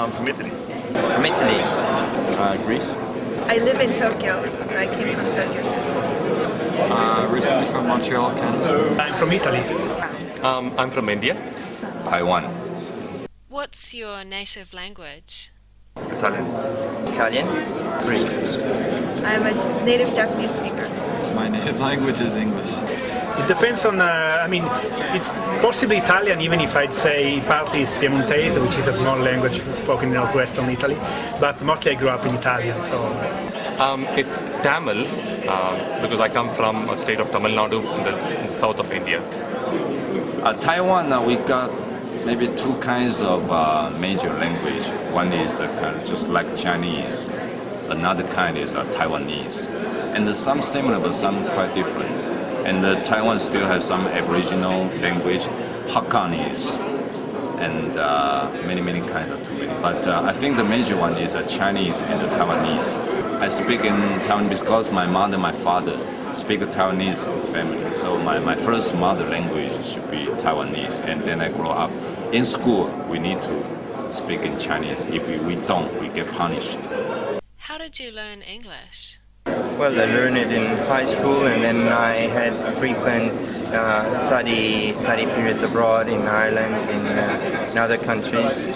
Um, from Italy. From Italy. Uh, Greece. I live in Tokyo, so I came from Tokyo too. Uh, recently from Montreal, Canada. I'm from Italy. Um, I'm from India. Taiwan. What's your native language? Italian. Italian. Greek. I'm a native Japanese speaker. My native language is English. It depends on, uh, I mean, it's possibly Italian, even if I'd say partly it's Piemontese, which is a small language spoken in northwestern Italy, but mostly I grew up in Italian, so. Um, it's Tamil, uh, because I come from a state of Tamil Nadu in the, in the south of India. Uh, Taiwan, uh, we got maybe two kinds of uh, major language. One is uh, kind of just like Chinese. Another kind is uh, Taiwanese. And uh, some similar, but some quite different. And uh, Taiwan still has some Aboriginal language, Hakkanese, and uh, many, many kinds of too. But uh, I think the major one is uh, Chinese and Taiwanese. I speak in Taiwanese because my mother and my father speak Taiwanese family. So my, my first mother language should be Taiwanese. And then I grow up. In school, we need to speak in Chinese. If we don't, we get punished. How did you learn English? Well, I learned it in high school, and then I had frequent uh, study study periods abroad in Ireland, in, uh, in other countries,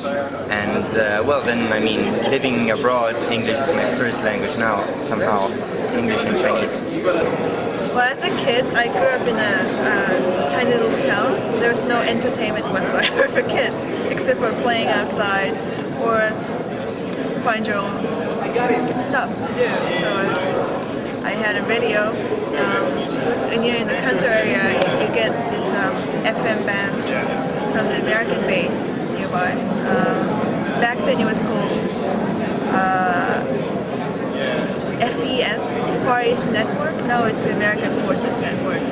and uh, well, then I mean, living abroad, English is my first language now. Somehow, English and Chinese. Well, as a kid, I grew up in a, tiny little town. There's no entertainment whatsoever for kids, except for playing outside or find your own stuff to do. So I, had a radio. Um, and you're in the country area, you, you get this um, FM bands from the American base nearby. Um, back then it was called uh, FEN, Far East Network. Now it's the American Forces Network.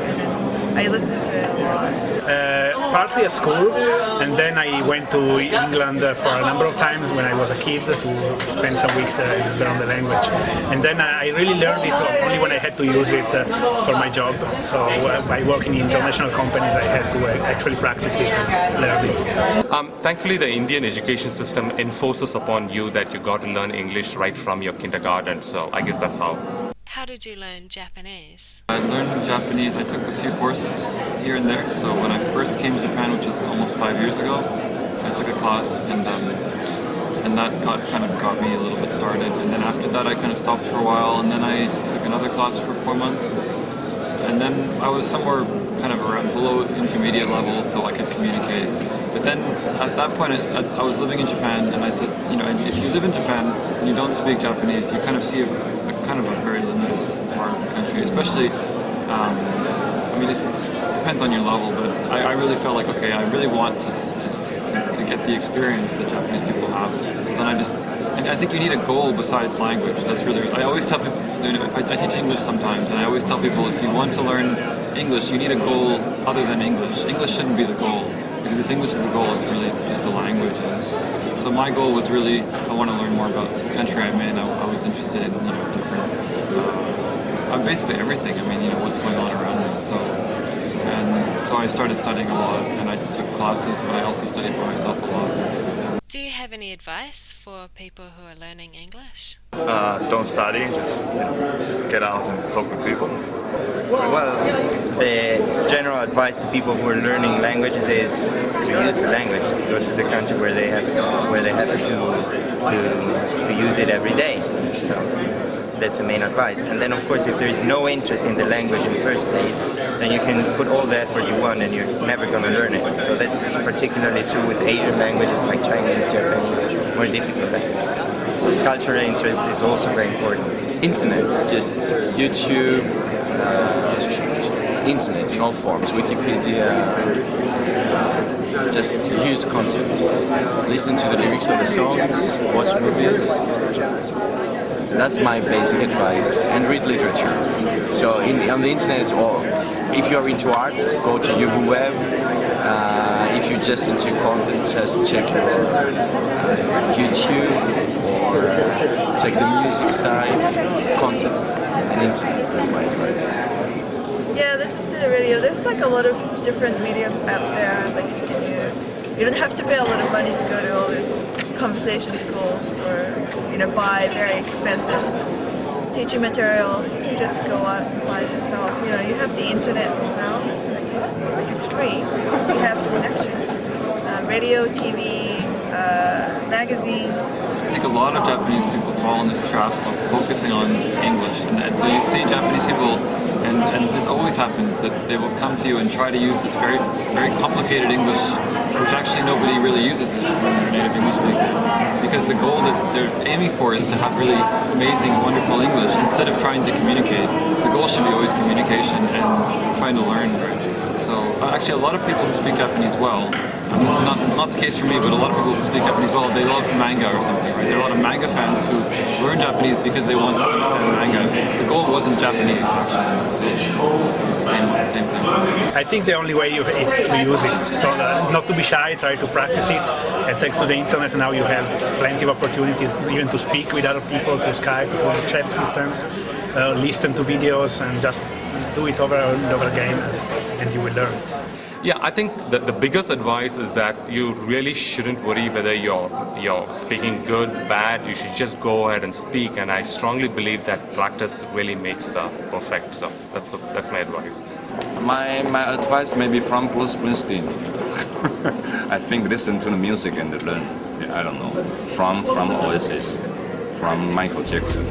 And I listened to it a lot. Uh, partly at school, and then I went to England for a number of times when I was a kid to spend some weeks there and learn the language. And then I really learned it only when I had to use it uh, for my job. So uh, by working in international companies, I had to uh, actually practice it and learn it. Um, thankfully, the Indian education system enforces upon you that you got to learn English right from your kindergarten. So I guess that's how. How did you learn Japanese? I learned Japanese, I took a few courses here and there. So when I first came to Japan, which was almost five years ago, I took a class and um, and that got kind of got me a little bit started. And then after that, I kind of stopped for a while, and then I took another class for four months. And then I was somewhere kind of around below intermediate level, so I could communicate. But then at that point, I, was living in Japan, and I said, you know, if you live in Japan and you don't speak Japanese, you kind of see a kind of a very limited part of the country, especially. Um, I mean, it depends on your level, but I, I really felt like, okay, I really want to, to, to, to get the experience that Japanese people have. So then I just, and I think you need a goal besides language. That's really, I always tell people, you know, I, I teach English sometimes, and I always tell people if you want to learn English, you need a goal other than English. English shouldn't be the goal, because if English is a goal, it's really just a language. And so my goal was really, I want to learn more about the country I'm in. I, I was interested in, you know, different, uh, basically everything. I mean, you know, what's going on around me. So, and so I started studying a lot, and I took classes, but I also studied by myself a lot. Do you have any advice for people who are learning English? Uh, don't study, just you know, get out and talk with people. Well, the general advice to people who are learning languages is to use the language, to go to the country where they have where they have to to, to use it every day. So that's the main advice. And then of course if there is no interest in the language in the first place, then you can put all the effort you want and you're never going to learn it. So that's particularly true with Asian languages like Chinese, Japanese, more difficult languages. So cultural interest is also very important. Internet, just YouTube, uh, internet in all forms, Wikipedia, just use content. Listen to the lyrics of the songs, watch movies. That's my basic advice. And read literature. So in, on the internet, or if you're into art, go to UbuWeb. Uh, if you're just into content, just check your uh, YouTube or check the music sites, content, and internet. That's my advice. Yeah, listen to the radio. There's like a lot of different mediums out there that you can use. You don't have to pay a lot of money to go to all these conversation schools or you know buy very expensive teaching materials. You can just go out and find yourself. You know, you have the internet now. Like, it's free if you have the connection. Uh, radio, TV, uh, magazines. I think a lot of Japanese people fall in this trap of focusing on English, and, you see Japanese people, and, and this always happens that they will come to you and try to use this very very complicated English, which actually nobody really uses when they're native English speaker, because the goal that they're aiming for is to have really amazing, wonderful English instead of trying to communicate. The goal should be always communication and trying to learn. So uh, actually, a lot of people who speak Japanese well and this is not not the case for me, but a lot of people who speak Japanese well, they love manga or something, right? There are a lot of manga fans who learn Japanese because they want to understand manga. The goal wasn't Japanese, actually. So, same, same thing. I think the only way you, is to use it. So uh, not to be shy, try to practice it. And thanks to the internet, now you have plenty of opportunities even to speak with other people, to Skype, to chat systems, uh, listen to videos, and just do it over and over again, and you will learn it. Yeah, I think the, the biggest advice is that you really shouldn't worry whether you're you're speaking good, bad. You should just go ahead and speak. And I strongly believe that practice really makes uh, perfect. So that's that's my advice. My my advice maybe from Bruce Springsteen. I think listen to the music and learn. I don't know. From from Oasis, from Michael Jackson.